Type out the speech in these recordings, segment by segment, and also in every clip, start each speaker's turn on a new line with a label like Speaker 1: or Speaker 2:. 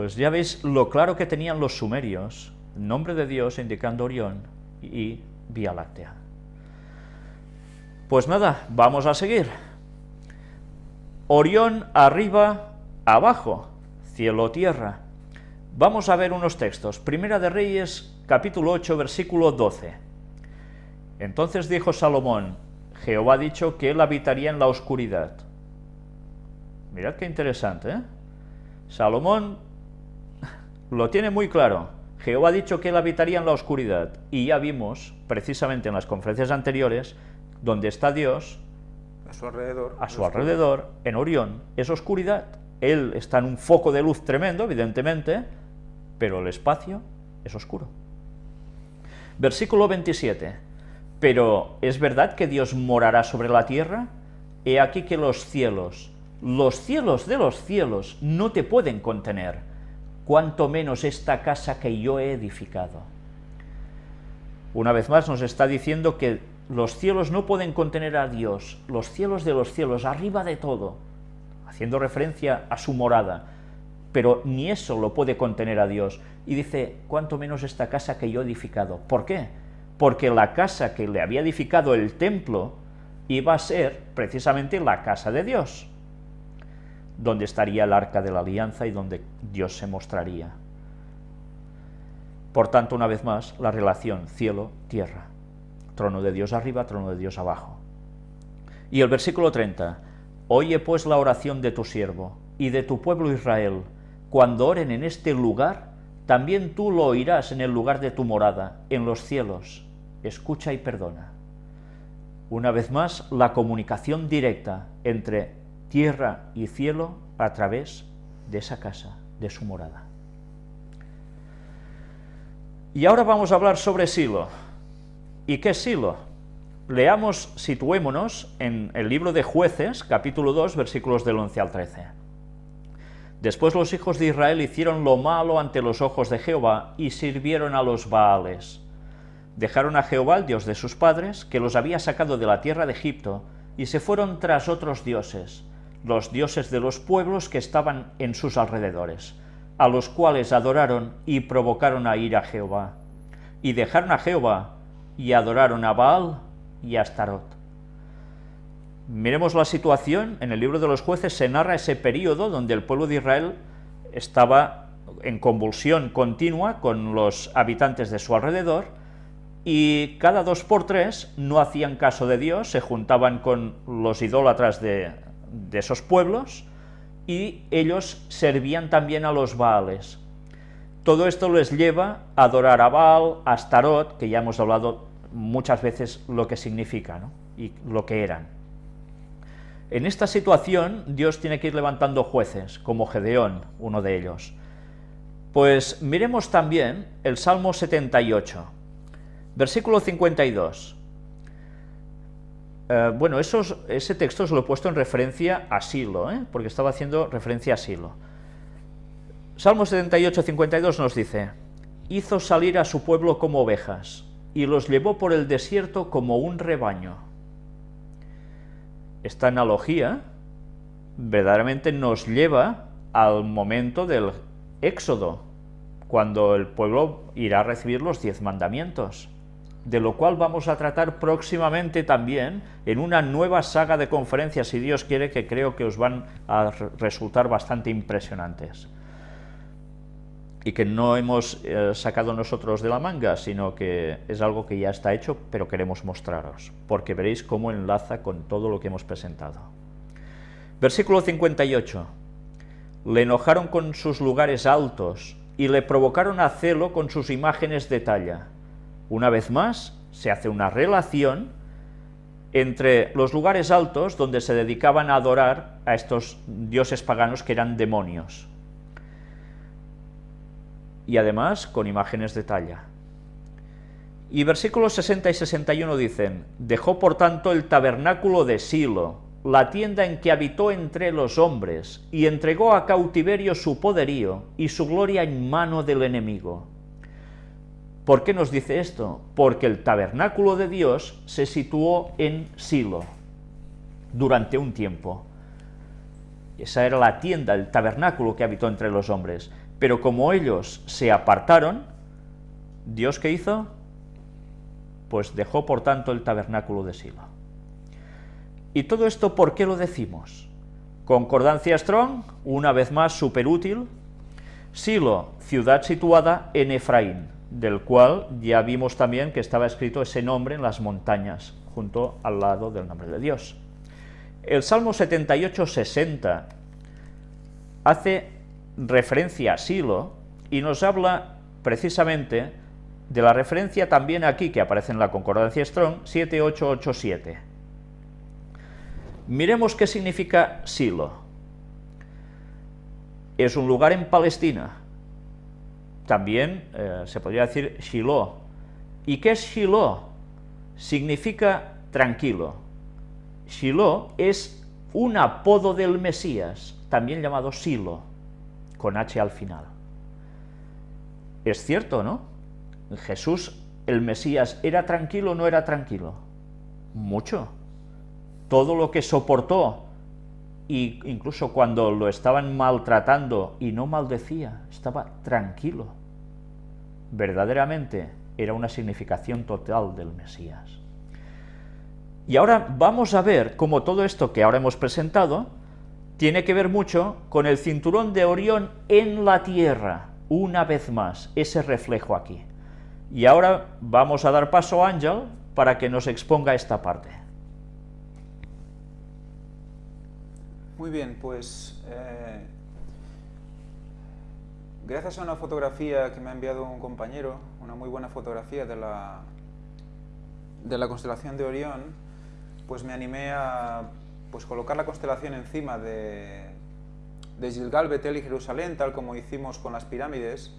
Speaker 1: Pues ya veis lo claro que tenían los sumerios, nombre de Dios indicando Orión y Vía Láctea. Pues nada, vamos a seguir. Orión arriba, abajo, cielo, tierra. Vamos a ver unos textos. Primera de Reyes, capítulo 8, versículo 12. Entonces dijo Salomón, Jehová ha dicho que él habitaría en la oscuridad. Mirad qué interesante, ¿eh? Salomón lo tiene muy claro. Jehová ha dicho que él habitaría en la oscuridad. Y ya vimos, precisamente en las conferencias anteriores, donde está Dios,
Speaker 2: a su alrededor,
Speaker 1: a su alrededor en Orión, es oscuridad. Él está en un foco de luz tremendo, evidentemente, pero el espacio es oscuro. Versículo 27. Pero ¿es verdad que Dios morará sobre la tierra? He aquí que los cielos, los cielos de los cielos, no te pueden contener, cuanto menos esta casa que yo he edificado. Una vez más nos está diciendo que los cielos no pueden contener a Dios, los cielos de los cielos, arriba de todo, haciendo referencia a su morada, pero ni eso lo puede contener a Dios. Y dice, cuanto menos esta casa que yo he edificado. ¿Por qué? Porque la casa que le había edificado el templo iba a ser precisamente la casa de Dios, donde estaría el arca de la alianza y donde Dios se mostraría. Por tanto, una vez más, la relación cielo-tierra trono de Dios arriba, trono de Dios abajo. Y el versículo 30, Oye pues la oración de tu siervo y de tu pueblo Israel, cuando oren en este lugar, también tú lo oirás en el lugar de tu morada, en los cielos. Escucha y perdona. Una vez más, la comunicación directa entre tierra y cielo a través de esa casa, de su morada. Y ahora vamos a hablar sobre Silo. ¿Y qué es Silo? Leamos, situémonos en el libro de Jueces, capítulo 2, versículos del 11 al 13. Después los hijos de Israel hicieron lo malo ante los ojos de Jehová y sirvieron a los Baales. Dejaron a Jehová, el Dios de sus padres, que los había sacado de la tierra de Egipto, y se fueron tras otros dioses, los dioses de los pueblos que estaban en sus alrededores, a los cuales adoraron y provocaron a ir a Jehová. Y dejaron a Jehová, y adoraron a Baal y a Astarot. Miremos la situación, en el libro de los jueces se narra ese periodo donde el pueblo de Israel estaba en convulsión continua con los habitantes de su alrededor, y cada dos por tres no hacían caso de Dios, se juntaban con los idólatras de, de esos pueblos, y ellos servían también a los Baales. Todo esto les lleva a adorar a Baal, a Astarot, que ya hemos hablado muchas veces lo que significa y lo que eran. En esta situación Dios tiene que ir levantando jueces, como Gedeón, uno de ellos. Pues miremos también el Salmo 78, versículo 52. Eh, bueno, ese texto os lo he puesto en referencia a Silo, ¿eh? porque estaba haciendo referencia a Silo. Salmo 78, 52 nos dice, hizo salir a su pueblo como ovejas, y los llevó por el desierto como un rebaño. Esta analogía verdaderamente nos lleva al momento del éxodo, cuando el pueblo irá a recibir los diez mandamientos, de lo cual vamos a tratar próximamente también en una nueva saga de conferencias, si Dios quiere, que creo que os van a resultar bastante impresionantes y que no hemos eh, sacado nosotros de la manga, sino que es algo que ya está hecho, pero queremos mostraros, porque veréis cómo enlaza con todo lo que hemos presentado. Versículo 58. Le enojaron con sus lugares altos y le provocaron a celo con sus imágenes de talla. Una vez más, se hace una relación entre los lugares altos donde se dedicaban a adorar a estos dioses paganos que eran demonios y además con imágenes de talla. Y versículos 60 y 61 dicen, dejó por tanto el tabernáculo de Silo, la tienda en que habitó entre los hombres, y entregó a cautiverio su poderío y su gloria en mano del enemigo. ¿Por qué nos dice esto? Porque el tabernáculo de Dios se situó en Silo durante un tiempo. Esa era la tienda, el tabernáculo que habitó entre los hombres Pero como ellos se apartaron, ¿Dios qué hizo? Pues dejó por tanto el tabernáculo de Silo. ¿Y todo esto por qué lo decimos? Concordancia Strong, una vez más súper útil. Silo, ciudad situada en Efraín, del cual ya vimos también que estaba escrito ese nombre en las montañas, junto al lado del nombre de Dios. El Salmo 78-60 hace referencia a Silo y nos habla precisamente de la referencia también aquí que aparece en la concordancia Strong 7887. Miremos qué significa Silo. Es un lugar en Palestina. También eh, se podría decir Shiloh. ¿Y qué es Shiloh? Significa tranquilo. Shiloh es un apodo del Mesías, también llamado Silo, con H al final. Es cierto, ¿no? Jesús, el Mesías, ¿era tranquilo o no era tranquilo? Mucho todo lo que soportó, e incluso cuando lo estaban maltratando y no maldecía, estaba tranquilo. Verdaderamente era una significación total del Mesías. Y ahora vamos a ver cómo todo esto que ahora hemos presentado tiene que ver mucho con el cinturón de Orión en la Tierra, una vez más, ese reflejo aquí. Y ahora vamos a dar paso a Ángel para que nos exponga esta parte.
Speaker 2: Muy bien, pues eh, gracias a una fotografía que me ha enviado un compañero, una muy buena fotografía de la, de la constelación de Orión, pues me animé a pues, colocar la constelación encima de, de Gilgal, Betel y Jerusalén, tal como hicimos con las pirámides,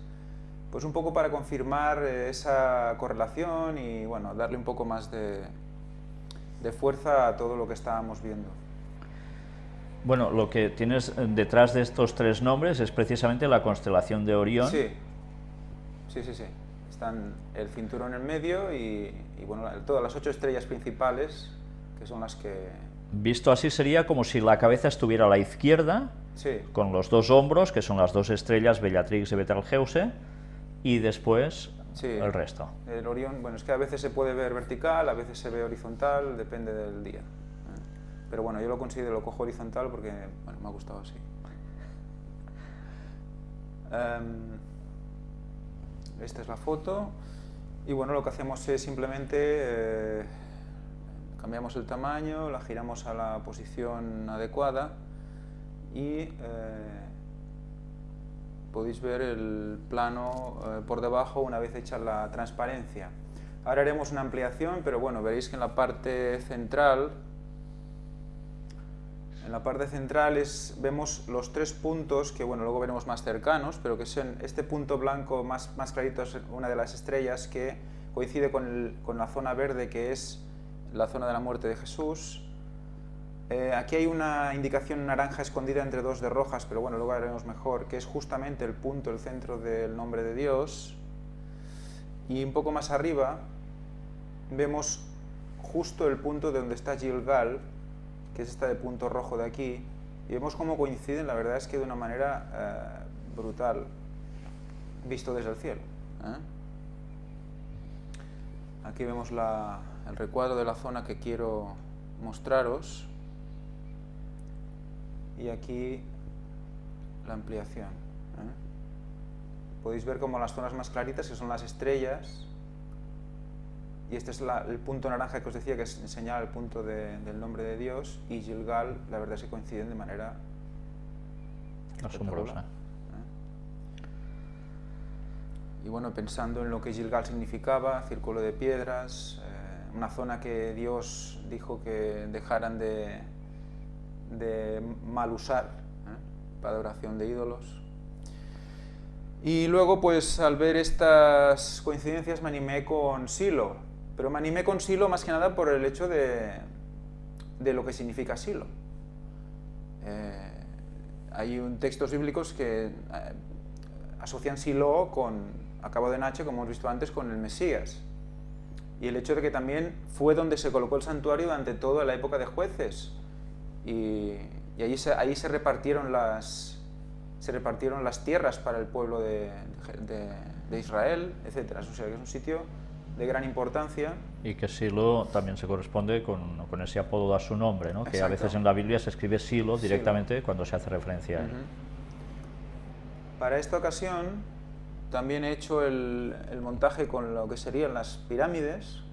Speaker 2: pues un poco para confirmar eh, esa correlación y bueno, darle un poco más de, de fuerza a todo lo que estábamos viendo.
Speaker 1: Bueno, lo que tienes detrás de estos tres nombres es precisamente la constelación de Orión.
Speaker 2: Sí, sí, sí, sí. Están el cinturón en medio y, bueno, todas las ocho estrellas principales, que son las que...
Speaker 1: Visto así sería como si la cabeza estuviera a la izquierda,
Speaker 2: sí.
Speaker 1: con los dos hombros, que son las dos estrellas, Bellatrix y Betelgeuse, y después el resto.
Speaker 2: El Orión, bueno, es que a veces se puede ver vertical, a veces se ve horizontal, depende del día. Pero bueno, yo lo considero, lo cojo horizontal porque me ha gustado así. Em, esta es la foto. Y bueno, lo que hacemos es simplemente eh, cambiamos el tamaño, la giramos a la posición adecuada y eh, podéis ver el plano eh, por debajo una vez hecha la transparencia. Ahora haremos una ampliación, pero bueno, veréis que en la parte central en la parte central vemos los tres puntos que bueno, luego veremos más cercanos, pero que son este punto blanco más, más clarito es una de las estrellas que coincide con, la zona verde que es la zona de la muerte de Jesús. Eh, aquí hay una indicación naranja escondida entre dos de rojas, pero bueno, luego veremos mejor, que es justamente el punto, el centro del nombre de Dios. Y un poco más arriba vemos justo el punto de donde está Gilgal, que es esta de punto rojo de aquí, y vemos cómo coinciden, la verdad es que de una manera eh, brutal, visto desde el cielo. ¿eh? Aquí vemos el recuadro de la zona que quiero mostraros, y aquí la ampliación. ¿eh? Podéis ver como las zonas más claritas, que son las estrellas, y este es el punto naranja que os decía, que es señala el punto del nombre de Dios, y Gilgal, la verdad es que coinciden de manera
Speaker 1: asombrosa. ¿eh?
Speaker 2: Y bueno, pensando en lo que Gilgal significaba, círculo de piedras, eh, una zona que Dios dijo que dejaran de, de mal usar ¿eh? para adoración de ídolos. Y luego, pues al ver estas coincidencias me animé con Silo, pero me animé con Silo más que nada por el hecho de, de lo que significa Silo. Eh, hay un, textos bíblicos que eh, asocian Silo con, a cabo de Nache, como hemos visto antes, con el Mesías. Y el hecho de que también fue donde se colocó el santuario durante toda la época de jueces. Y, y allí, se, ahí se repartieron las, se repartieron las tierras para el pueblo de, de, de Israel, etc. O sea que es un sitio de gran importancia.
Speaker 1: Y que Silo también se corresponde con, con ese apodo a su nombre, ¿no? que a veces en la Biblia se escribe Silo
Speaker 2: Silo.
Speaker 1: directamente cuando se hace referencia a él.
Speaker 2: Ujú. Para esta ocasión también he hecho el, el montaje con lo que serían las pirámides.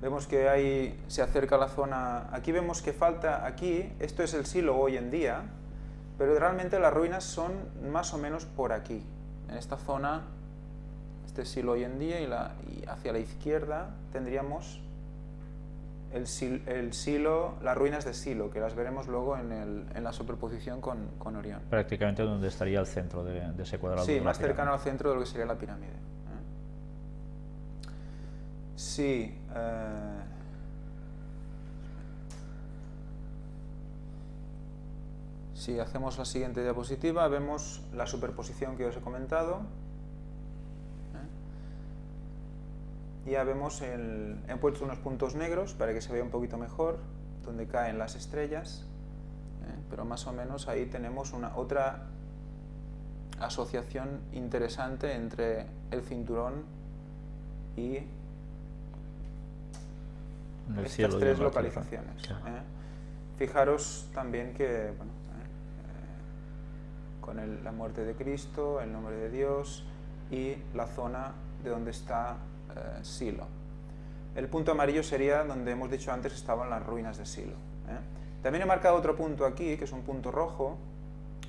Speaker 2: Vemos que ahí se acerca la zona, aquí vemos que falta, aquí, esto es el silo hoy en día, pero realmente las ruinas son más o menos por aquí, en esta zona, este silo hoy en día y, la, y hacia la izquierda tendríamos el, sil- el silo, las ruinas de Silo, que las veremos luego en, el- en la superposición con, con Orión.
Speaker 1: Prácticamente donde estaría el centro de, de ese cuadrado.
Speaker 2: Sí, más cercano al centro de lo que sería la pirámide. ¿eh? Sí. eh, Si hacemos la siguiente diapositiva, vemos la superposición que os he comentado. Ya vemos, el, he puesto unos puntos negros para que se vea un poquito mejor donde caen las estrellas, ¿eh? pero más o menos ahí tenemos una otra asociación interesante entre el cinturón y
Speaker 1: el
Speaker 2: estas
Speaker 1: cielo,
Speaker 2: tres localizaciones.
Speaker 1: Claro.
Speaker 2: ¿eh? Fijaros también que bueno, eh, con el- la muerte de Cristo, el nombre de Dios y la zona de donde está eh, Silo. El punto amarillo sería donde hemos dicho antes estaban las ruinas de Silo. ¿eh? También he marcado otro punto aquí, que es un punto rojo,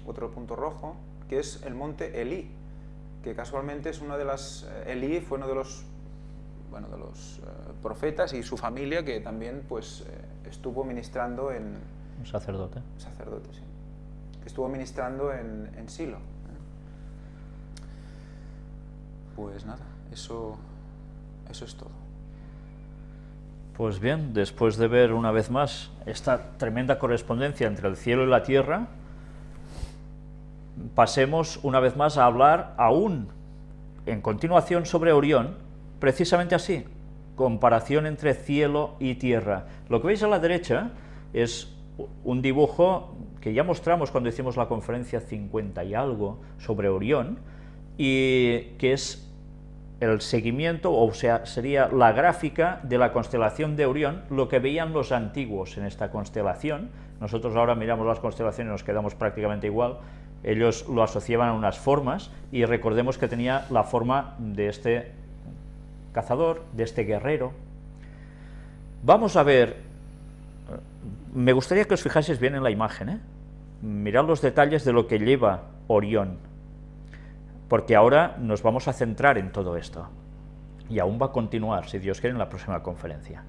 Speaker 2: otro punto rojo, que es el monte Elí, que casualmente es una de las... eh, Elí fue uno de los bueno, de los eh, profetas y su familia que también pues, estuvo ministrando en
Speaker 1: Un sacerdote.
Speaker 2: sacerdote, sí, que estuvo ministrando en, en Silo. Pues nada, eso, eso es todo.
Speaker 1: Pues bien, después de ver una vez más esta tremenda correspondencia entre el cielo y la tierra, pasemos una vez más a hablar aún en continuación sobre Orión, precisamente así, comparación entre cielo y tierra. Lo que veis a la derecha es un dibujo que ya mostramos cuando hicimos la conferencia 50 y algo sobre Orión, y que es el seguimiento, o sea, sería la gráfica de la constelación de Orión, lo que veían los antiguos en esta constelación. Nosotros ahora miramos las constelaciones y nos quedamos prácticamente igual. Ellos lo asociaban a unas formas y recordemos que tenía la forma de este cazador, de este guerrero. Vamos a ver, me gustaría que os fijaseis bien en la imagen, ¿eh? mirad los detalles de lo que lleva Orión, porque ahora nos vamos a centrar en todo esto. Y aún va a continuar, si Dios quiere, en la próxima conferencia.